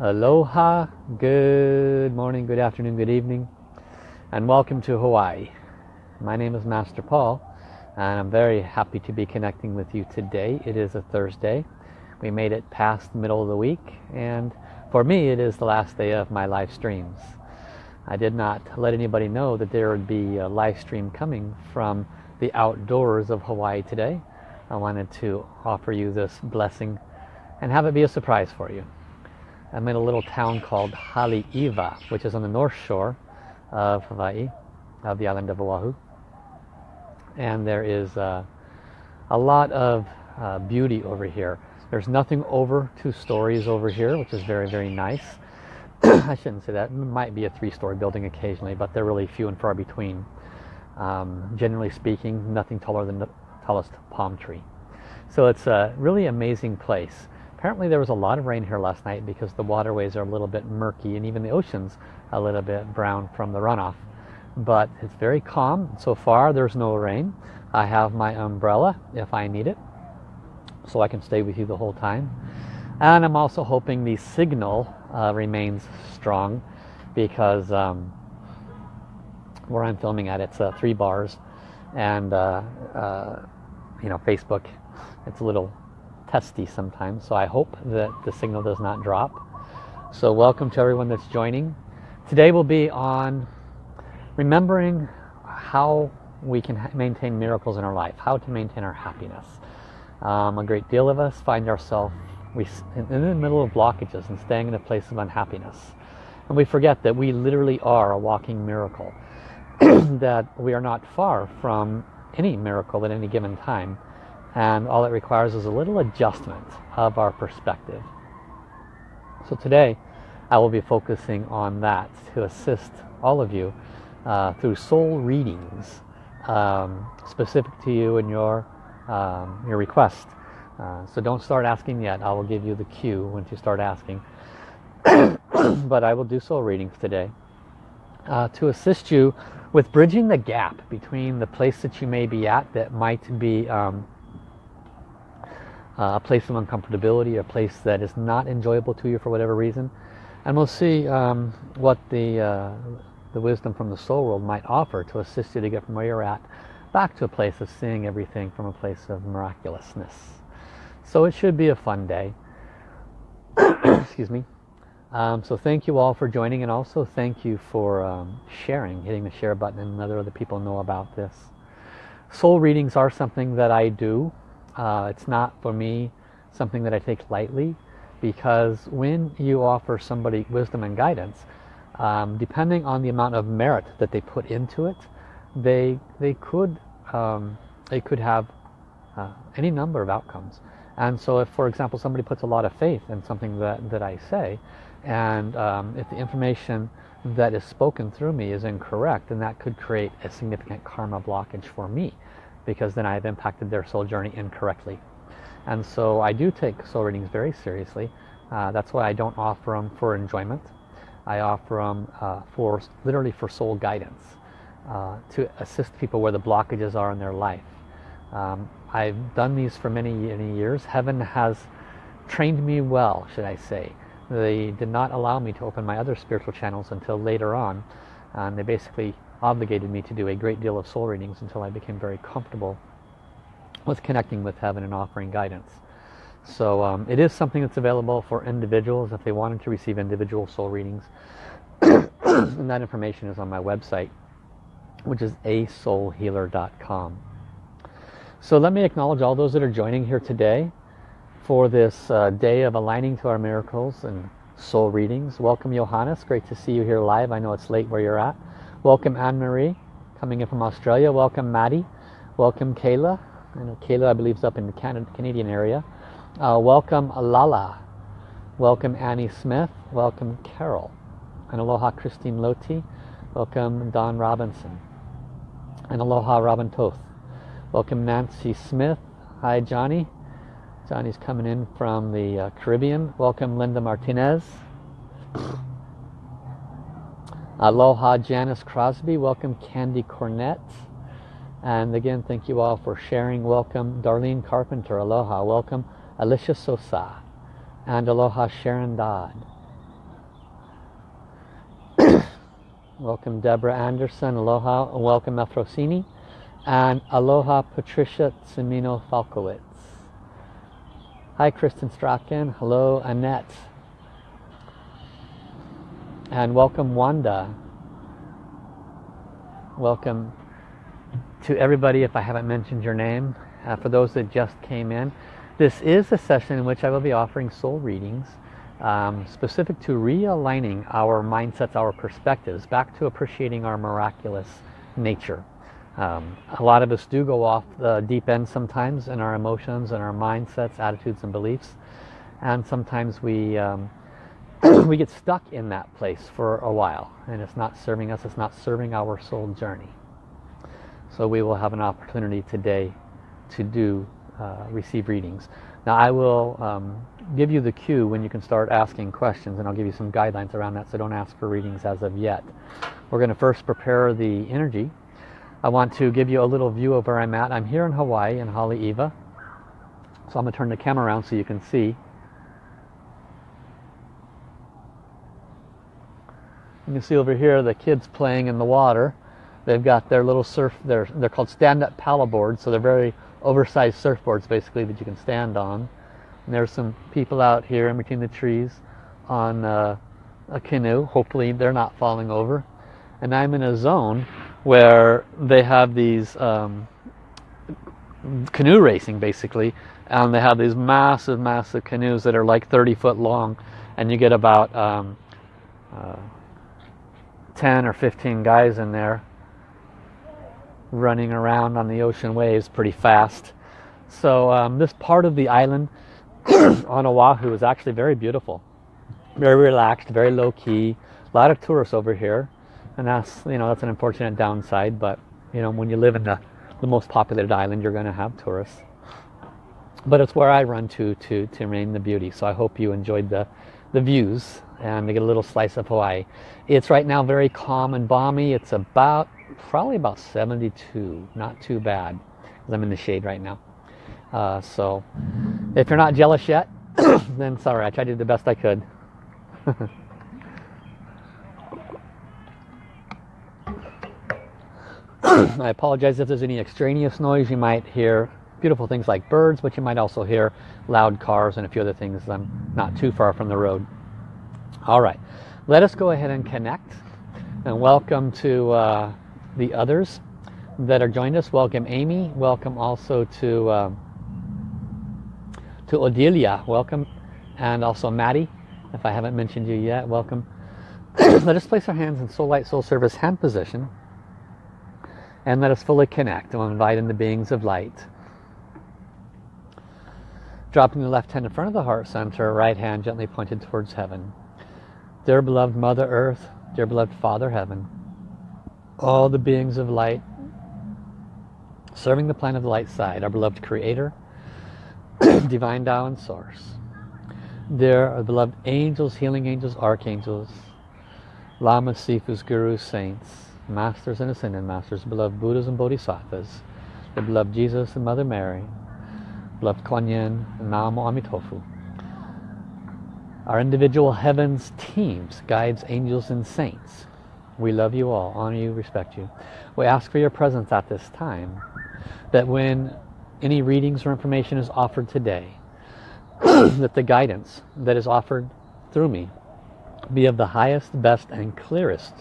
Aloha, good morning, good afternoon, good evening, and welcome to Hawaii. My name is Master Paul, and I'm very happy to be connecting with you today. It is a Thursday. We made it past the middle of the week, and for me, it is the last day of my live streams. I did not let anybody know that there would be a live stream coming from the outdoors of Hawaii today. I wanted to offer you this blessing and have it be a surprise for you. I'm in a little town called Haleiwa, which is on the north shore of Hawaii, of the island of Oahu. And there is uh, a lot of uh, beauty over here. There's nothing over two stories over here, which is very, very nice. I shouldn't say that. It might be a three-story building occasionally, but they're really few and far between. Um, generally speaking, nothing taller than the tallest palm tree. So it's a really amazing place. Apparently there was a lot of rain here last night because the waterways are a little bit murky and even the ocean's a little bit brown from the runoff. But it's very calm. So far there's no rain. I have my umbrella if I need it so I can stay with you the whole time. And I'm also hoping the signal uh, remains strong because um, where I'm filming at it's uh, three bars and uh, uh you know Facebook it's a little testy sometimes. So I hope that the signal does not drop. So welcome to everyone that's joining. Today we'll be on remembering how we can maintain miracles in our life, how to maintain our happiness. Um, a great deal of us find ourselves in the middle of blockages and staying in a place of unhappiness. And we forget that we literally are a walking miracle. that we are not far from any miracle at any given time and all it requires is a little adjustment of our perspective. So today I will be focusing on that to assist all of you uh, through soul readings um, specific to you and your, um, your request. Uh, so don't start asking yet. I will give you the cue when you start asking. but I will do soul readings today uh, to assist you with bridging the gap between the place that you may be at that might be um, uh, a place of uncomfortability, a place that is not enjoyable to you for whatever reason. And we'll see um, what the, uh, the wisdom from the soul world might offer to assist you to get from where you're at back to a place of seeing everything from a place of miraculousness. So it should be a fun day. Excuse me. Um, so thank you all for joining and also thank you for um, sharing, hitting the share button and let other people know about this. Soul readings are something that I do uh, it's not for me something that I take lightly because when you offer somebody wisdom and guidance, um, depending on the amount of merit that they put into it, they they could um, they could have uh, any number of outcomes. And so if, for example, somebody puts a lot of faith in something that, that I say, and um, if the information that is spoken through me is incorrect, then that could create a significant karma blockage for me because then I have impacted their soul journey incorrectly. And so I do take soul readings very seriously. Uh, that's why I don't offer them for enjoyment. I offer them uh, for literally for soul guidance uh, to assist people where the blockages are in their life. Um, I've done these for many, many years. Heaven has trained me well, should I say. They did not allow me to open my other spiritual channels until later on. And they basically obligated me to do a great deal of soul readings until I became very comfortable with connecting with heaven and offering guidance. So um, it is something that's available for individuals if they wanted to receive individual soul readings. and that information is on my website, which is asoulhealer.com. So let me acknowledge all those that are joining here today for this uh, day of aligning to our miracles and soul readings. Welcome Johannes, great to see you here live. I know it's late where you're at. Welcome Anne-Marie, coming in from Australia. Welcome Maddie. Welcome Kayla. I know Kayla, I believe, is up in the Canada, Canadian area. Uh, welcome Lala. Welcome Annie Smith. Welcome Carol. And aloha Christine Loti. Welcome Don Robinson. And aloha Robin Toth. Welcome Nancy Smith. Hi Johnny. Johnny's coming in from the uh, Caribbean. Welcome Linda Martinez. Aloha Janice Crosby, welcome Candy Cornett. And again, thank you all for sharing. Welcome Darlene Carpenter, aloha. Welcome Alicia Sosa. And aloha Sharon Dodd. welcome Deborah Anderson, aloha. Welcome Efrosini. And aloha Patricia Tsimino Falkowitz. Hi Kristen Strachan, hello Annette. And welcome Wanda. Welcome to everybody if I haven't mentioned your name. Uh, for those that just came in. This is a session in which I will be offering soul readings um, specific to realigning our mindsets, our perspectives, back to appreciating our miraculous nature. Um, a lot of us do go off the deep end sometimes in our emotions and our mindsets, attitudes and beliefs. And sometimes we, um, we get stuck in that place for a while and it's not serving us, it's not serving our soul journey. So we will have an opportunity today to do uh, receive readings. Now I will um, give you the cue when you can start asking questions and I'll give you some guidelines around that so don't ask for readings as of yet. We're going to first prepare the energy. I want to give you a little view of where I'm at. I'm here in Hawaii in Haleiwa. So I'm going to turn the camera around so you can see. You can see over here the kids playing in the water. They've got their little surf, they're, they're called stand-up paddle boards, so they're very oversized surfboards basically that you can stand on. And there's some people out here in between the trees on uh, a canoe. Hopefully they're not falling over. And I'm in a zone where they have these um, canoe racing basically and they have these massive massive canoes that are like 30 foot long and you get about um, uh, 10 or 15 guys in there running around on the ocean waves pretty fast. So um, this part of the island on Oahu is actually very beautiful. Very relaxed, very low key. A lot of tourists over here. And that's, you know, that's an unfortunate downside. But, you know, when you live in the, the most populated island, you're going to have tourists. But it's where I run to to, to remain the beauty. So I hope you enjoyed the, the views and get a little slice of Hawaii. It's right now very calm and balmy. It's about probably about 72 not too bad because I'm in the shade right now uh, so if you're not jealous yet then sorry I tried to do the best I could I apologize if there's any extraneous noise you might hear beautiful things like birds but you might also hear loud cars and a few other things I'm not too far from the road all right let us go ahead and connect and welcome to uh, the others that are joined us. Welcome Amy. Welcome also to um, to Odelia. Welcome. And also Maddie. If I haven't mentioned you yet, welcome. let us place our hands in Soul Light Soul Service hand position. And let us fully connect. We'll invite in the beings of light. Dropping the left hand in front of the heart center, right hand gently pointed towards heaven. Dear beloved Mother Earth, dear beloved Father Heaven, all the beings of light serving the planet of the light side, our beloved creator, divine Tao and source. There are beloved angels, healing angels, archangels, lamas, sifus, gurus, saints, masters and ascended masters, beloved Buddhas and Bodhisattvas, the beloved Jesus and Mother Mary, beloved Kuan and Namo Amitofu. Our individual heavens teams, guides, angels and saints we love you all, honor you, respect you. We ask for your presence at this time, that when any readings or information is offered today, that the guidance that is offered through me be of the highest, best, and clearest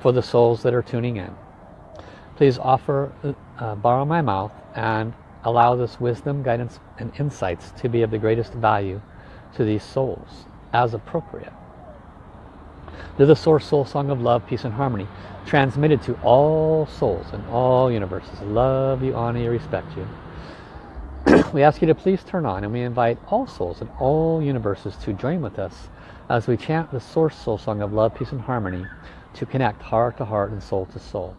for the souls that are tuning in. Please offer, uh, borrow my mouth and allow this wisdom, guidance, and insights to be of the greatest value to these souls as appropriate. They're the source soul song of love, peace, and harmony, transmitted to all souls in all universes. Love you, honor you, respect you. we ask you to please turn on and we invite all souls in all universes to join with us as we chant the source soul song of love, peace, and harmony to connect heart to heart and soul to soul.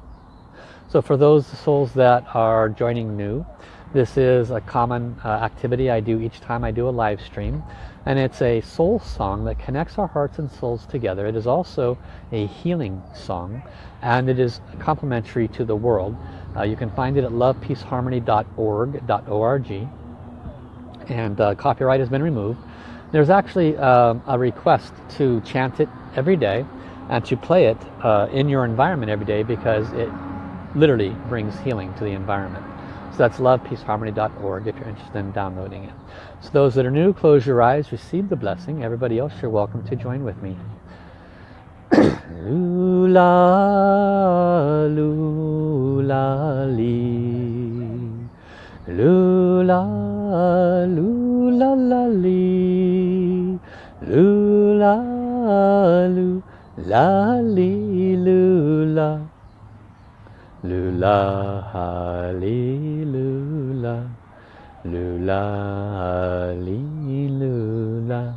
So for those souls that are joining new, this is a common uh, activity I do each time I do a live stream and it's a soul song that connects our hearts and souls together. It is also a healing song and it is complementary to the world. Uh, you can find it at lovepeaceharmony.org and uh, copyright has been removed. There's actually um, a request to chant it every day and to play it uh, in your environment every day because it literally brings healing to the environment. So that's lovepeaceharmony.org if you're interested in downloading it. So those that are new, close your eyes, receive the blessing. Everybody else, you're welcome to join with me. lula, lula, li. Lula, lula, la, li. Lula, lula, li, lula. Lula, li, lula. Lula, li, lula.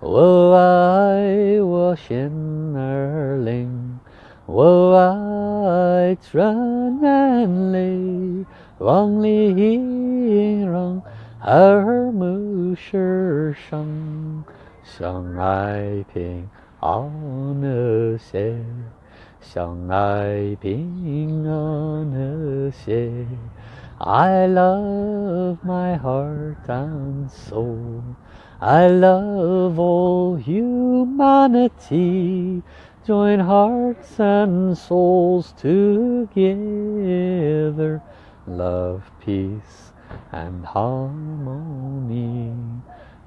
我爱我心儿灵，我爱春南里，望里音让耳目是生，相爱平安和谐， 相爱平安和谐。I love my heart and soul. I love all humanity. Join hearts and souls together. Love, peace and harmony.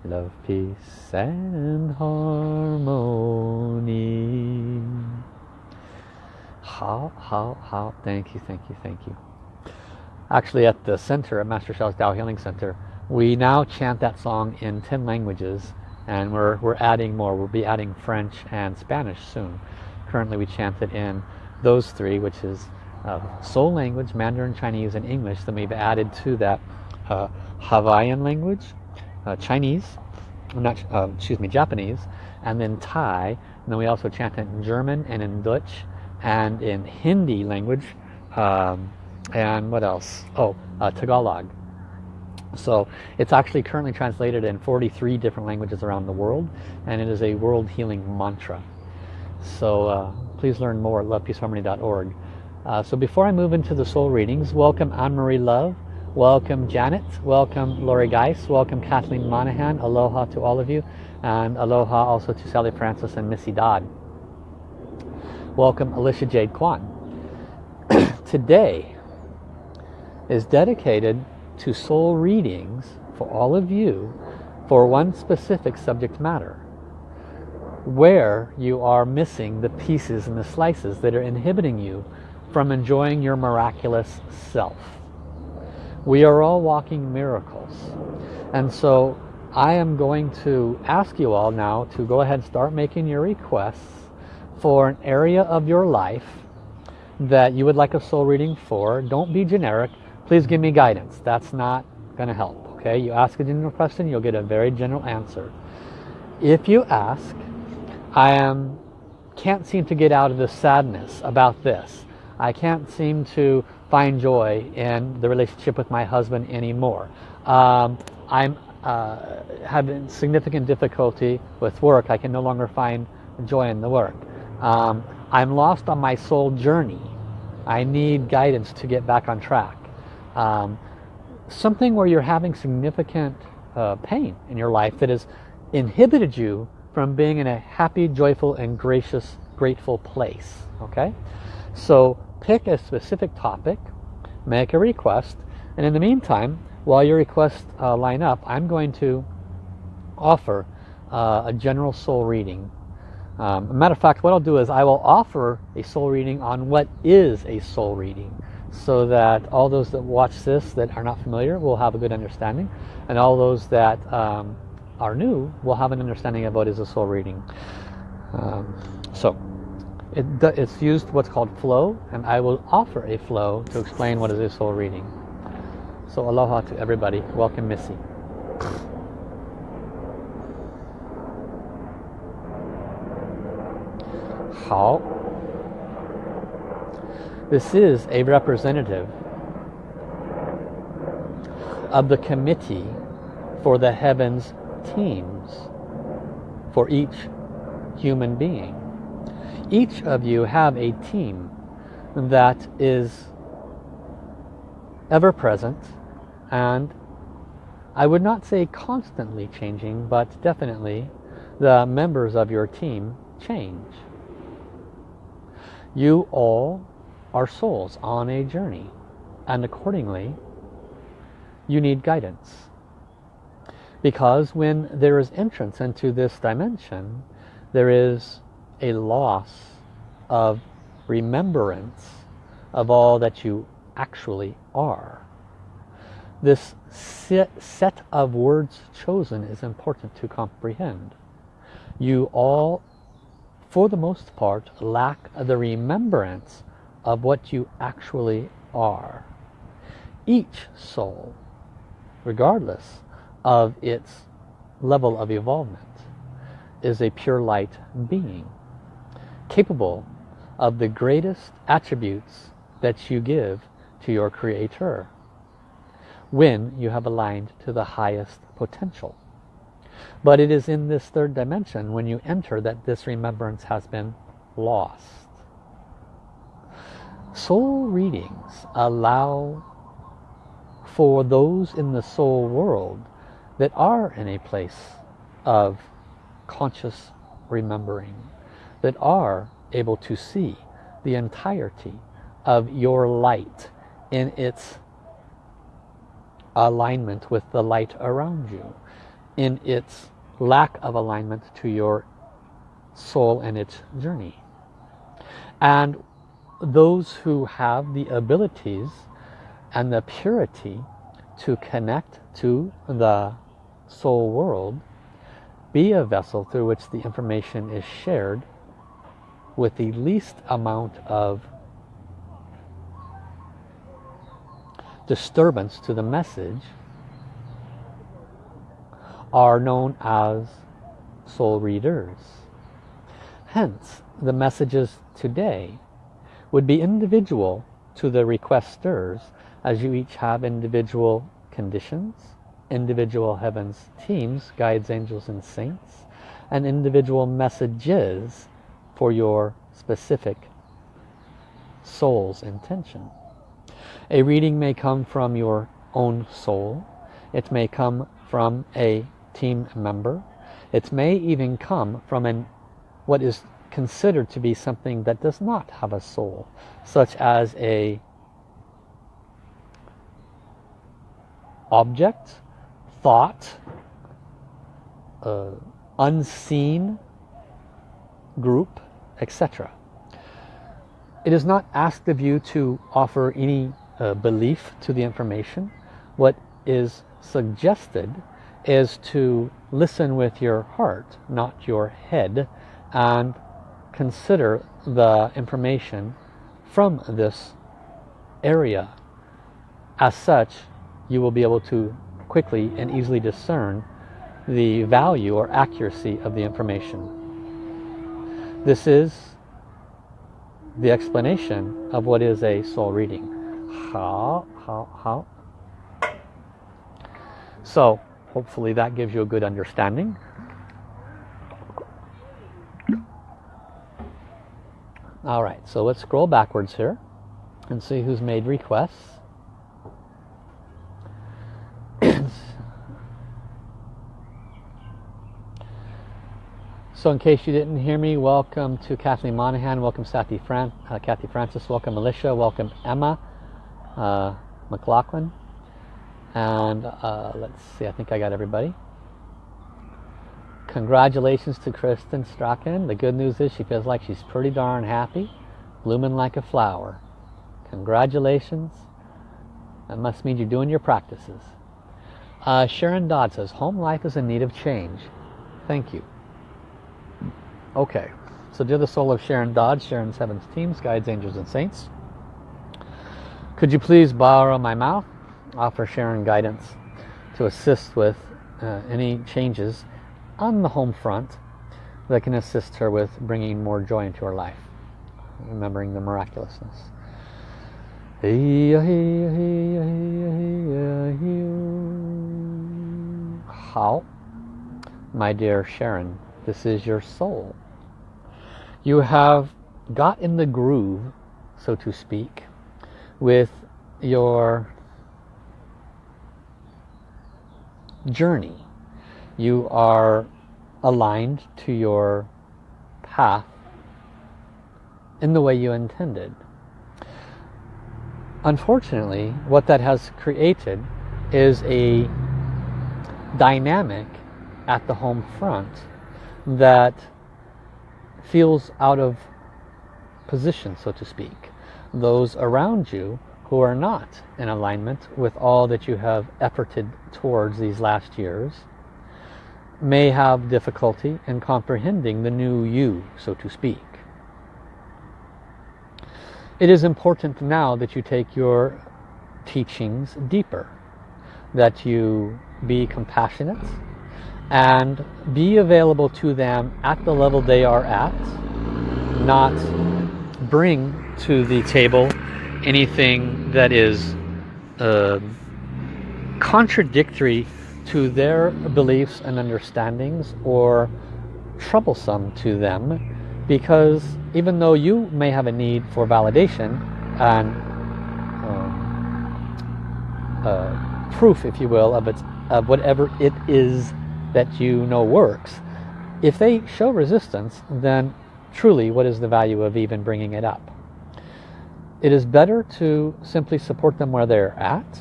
Love, peace and harmony. How, how, how. Thank you, thank you, thank you. Actually at the center, at Master Sha's Tao Healing Center, we now chant that song in 10 languages and we're, we're adding more. We'll be adding French and Spanish soon. Currently we chant it in those three, which is uh, Soul language, Mandarin, Chinese, and English. Then we've added to that uh, Hawaiian language, uh, Chinese, not, uh, excuse me, Japanese, and then Thai. And then we also chant it in German and in Dutch and in Hindi language. Um, and what else? Oh, uh, Tagalog. So it's actually currently translated in 43 different languages around the world and it is a world healing mantra. So uh, please learn more at lovepeaceharmony.org. Uh, so before I move into the soul readings, welcome Anne-Marie Love, welcome Janet, welcome Lori Geis, welcome Kathleen Monahan, aloha to all of you, and aloha also to Sally Francis and Missy Dodd. Welcome Alicia Jade Kwan. Today is dedicated to soul readings for all of you for one specific subject matter where you are missing the pieces and the slices that are inhibiting you from enjoying your miraculous self. We are all walking miracles. And so I am going to ask you all now to go ahead and start making your requests for an area of your life that you would like a soul reading for. Don't be generic please give me guidance. That's not going to help. Okay, you ask a general question, you'll get a very general answer. If you ask, I am can't seem to get out of the sadness about this. I can't seem to find joy in the relationship with my husband anymore. Um, I'm uh, having significant difficulty with work. I can no longer find joy in the work. Um, I'm lost on my soul journey. I need guidance to get back on track um, something where you're having significant uh, pain in your life that has inhibited you from being in a happy, joyful, and gracious, grateful place. Okay? So pick a specific topic, make a request, and in the meantime, while your requests uh, line up, I'm going to offer uh, a general soul reading. Um, matter of fact, what I'll do is I will offer a soul reading on what is a soul reading so that all those that watch this that are not familiar will have a good understanding and all those that um, are new will have an understanding of what is a soul reading. Um, so it, it's used what's called flow and I will offer a flow to explain what is a soul reading. So aloha to everybody. Welcome Missy. How this is a representative of the committee for the heavens teams for each human being. Each of you have a team that is ever present and I would not say constantly changing but definitely the members of your team change You all are souls on a journey and accordingly you need guidance. Because when there is entrance into this dimension, there is a loss of remembrance of all that you actually are. This set of words chosen is important to comprehend. You all, for the most part, lack of the remembrance of what you actually are. Each soul, regardless of its level of evolvement, is a pure light being, capable of the greatest attributes that you give to your Creator when you have aligned to the highest potential. But it is in this third dimension when you enter that this remembrance has been lost. Soul readings allow for those in the soul world that are in a place of conscious remembering, that are able to see the entirety of your light in its alignment with the light around you, in its lack of alignment to your soul and its journey. And those who have the abilities and the purity to connect to the soul world, be a vessel through which the information is shared with the least amount of disturbance to the message are known as soul readers. Hence, the messages today would be individual to the requesters as you each have individual conditions, individual heavens teams, guides, angels, and saints, and individual messages for your specific soul's intention. A reading may come from your own soul. It may come from a team member. It may even come from an what is considered to be something that does not have a soul, such as a object, thought, uh, unseen group, etc. It is not asked of you to offer any uh, belief to the information. What is suggested is to listen with your heart, not your head, and consider the information from this area. As such, you will be able to quickly and easily discern the value or accuracy of the information. This is the explanation of what is a soul reading. How, how, how. So, hopefully that gives you a good understanding. All right, so let's scroll backwards here and see who's made requests. So in case you didn't hear me, welcome to Kathleen Monahan, welcome Kathy, Fran uh, Kathy Francis, welcome Alicia, welcome Emma uh, McLaughlin. And uh, let's see, I think I got everybody. Congratulations to Kristen Strachan. The good news is she feels like she's pretty darn happy, blooming like a flower. Congratulations. That must mean you're doing your practices. Uh, Sharon Dodd says, home life is in need of change. Thank you. Okay, so dear the soul of Sharon Dodd, Sharon's Heavens Teams, Guides, Angels, and Saints. Could you please borrow my mouth, offer Sharon guidance to assist with uh, any changes on the home front that can assist her with bringing more joy into her life, remembering the miraculousness. How? My dear Sharon, this is your soul you have got in the groove, so to speak, with your journey. You are aligned to your path in the way you intended. Unfortunately, what that has created is a dynamic at the home front that feels out of position, so to speak. Those around you who are not in alignment with all that you have efforted towards these last years may have difficulty in comprehending the new you, so to speak. It is important now that you take your teachings deeper, that you be compassionate and be available to them at the level they are at, not bring to the table anything that is uh, contradictory to their beliefs and understandings or troublesome to them because even though you may have a need for validation and um, uh, proof if you will of, its, of whatever it is that you know works if they show resistance then truly what is the value of even bringing it up it is better to simply support them where they're at.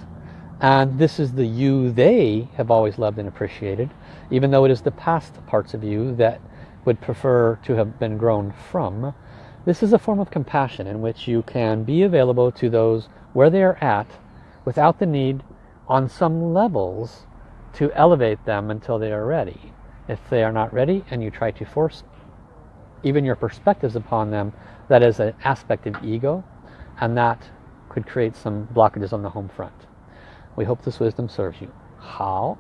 And this is the you they have always loved and appreciated even though it is the past parts of you that would prefer to have been grown from. This is a form of compassion in which you can be available to those where they are at without the need on some levels to elevate them until they are ready. If they are not ready and you try to force even your perspectives upon them that is an aspect of ego and that could create some blockages on the home front we hope this wisdom serves you. How?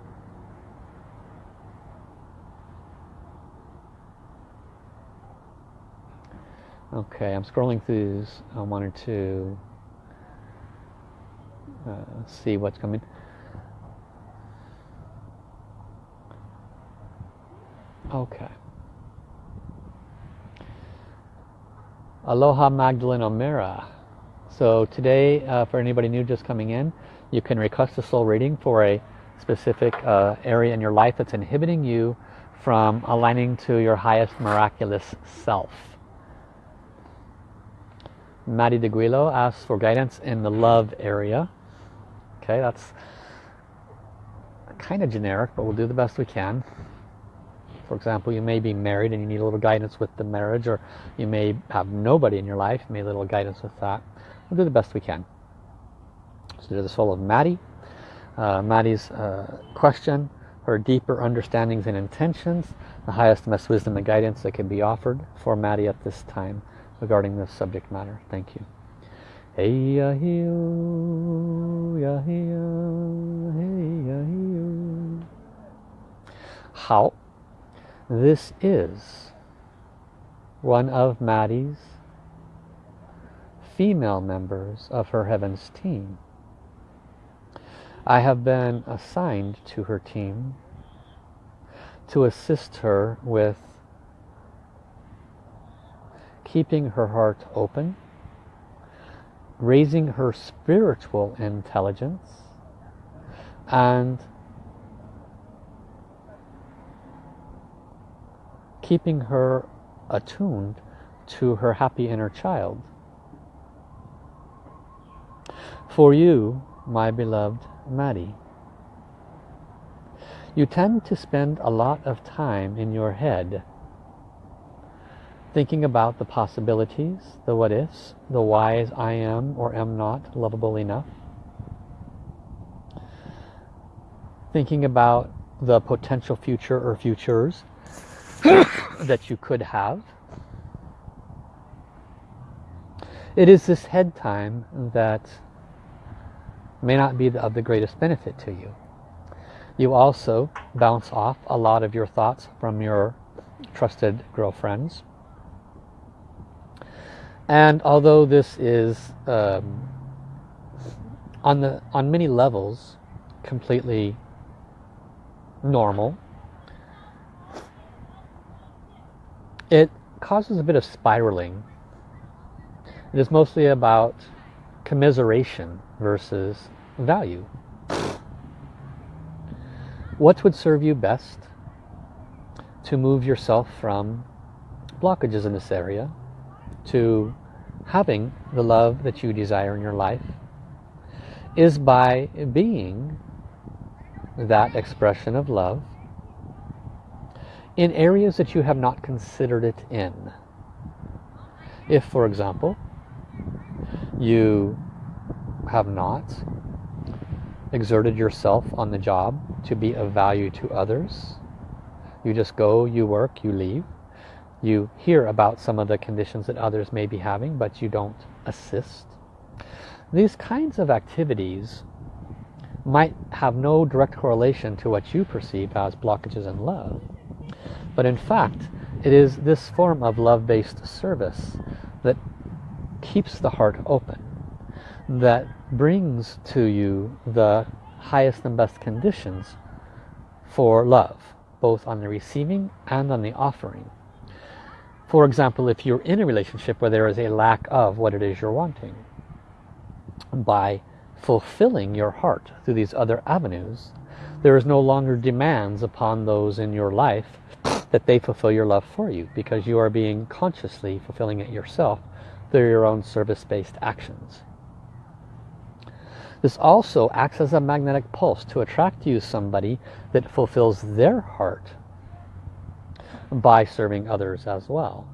Okay, I'm scrolling through these. I wanted to uh, see what's coming. Okay. Aloha Magdalene O'Meara. So today, uh, for anybody new just coming in, you can request a soul reading for a specific uh, area in your life that's inhibiting you from aligning to your highest miraculous self. Maddie DeGuilo asks for guidance in the love area. Okay, that's kind of generic, but we'll do the best we can. For example, you may be married and you need a little guidance with the marriage, or you may have nobody in your life, you need a little guidance with that. We'll do the best we can. So to the soul of Maddie. Uh, Maddie's uh, question, her deeper understandings and intentions, the highest best wisdom and guidance that can be offered for Maddie at this time regarding this subject matter. Thank you. How? This is one of Maddie's female members of her Heavens team. I have been assigned to her team to assist her with keeping her heart open, raising her spiritual intelligence, and keeping her attuned to her happy inner child. For you, my beloved Maddie. You tend to spend a lot of time in your head thinking about the possibilities, the what ifs, the whys I am or am not lovable enough. Thinking about the potential future or futures that you could have. It is this head time that may not be of the greatest benefit to you. You also bounce off a lot of your thoughts from your trusted girlfriends. And although this is um, on the on many levels completely normal, it causes a bit of spiraling. It is mostly about commiseration versus value. What would serve you best to move yourself from blockages in this area to having the love that you desire in your life is by being that expression of love in areas that you have not considered it in. If, for example, you have not exerted yourself on the job to be of value to others, you just go, you work, you leave, you hear about some of the conditions that others may be having, but you don't assist. These kinds of activities might have no direct correlation to what you perceive as blockages in love. But in fact, it is this form of love-based service that keeps the heart open, that brings to you the highest and best conditions for love, both on the receiving and on the offering. For example, if you're in a relationship where there is a lack of what it is you're wanting, by fulfilling your heart through these other avenues, there is no longer demands upon those in your life that they fulfill your love for you because you are being consciously fulfilling it yourself through your own service-based actions. This also acts as a magnetic pulse to attract you somebody that fulfills their heart by serving others as well.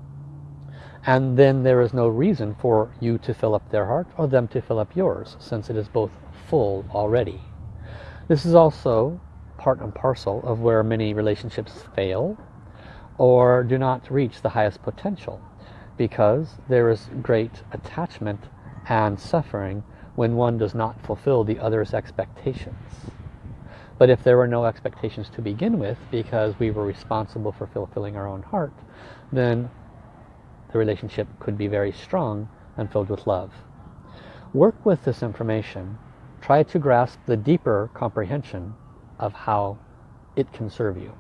And then there is no reason for you to fill up their heart or them to fill up yours since it is both full already. This is also part and parcel of where many relationships fail or do not reach the highest potential because there is great attachment and suffering when one does not fulfill the other's expectations. But if there were no expectations to begin with, because we were responsible for fulfilling our own heart, then the relationship could be very strong and filled with love. Work with this information. Try to grasp the deeper comprehension of how it can serve you.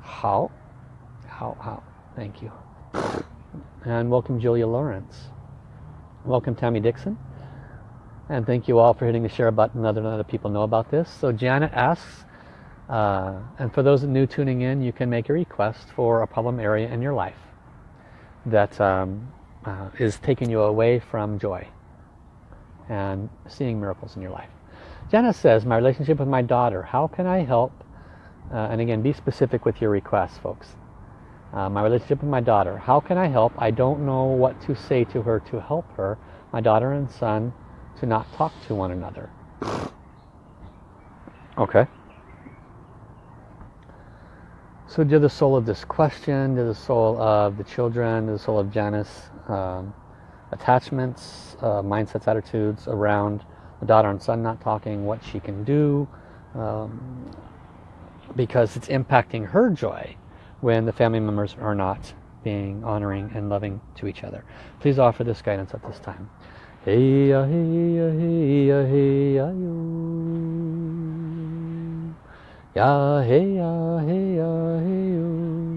How? How? How? Thank you. And welcome Julia Lawrence. Welcome Tammy Dixon. And thank you all for hitting the share button other other people know about this. So Janet asks, uh, and for those new tuning in, you can make a request for a problem area in your life that um, uh, is taking you away from joy and seeing miracles in your life. Janet says, my relationship with my daughter, how can I help? Uh, and again, be specific with your requests, folks. Uh, my relationship with my daughter, how can I help? I don't know what to say to her to help her. My daughter and son to not talk to one another. Okay. So to the soul of this question, to the soul of the children, to the soul of Janice, um, attachments, uh, mindsets, attitudes around the daughter and son not talking, what she can do, um, because it's impacting her joy when the family members are not being honoring and loving to each other. Please offer this guidance at this time. Hey ya hey ya hey ya hey ya yo. Ya hey ya hey ya hey yo.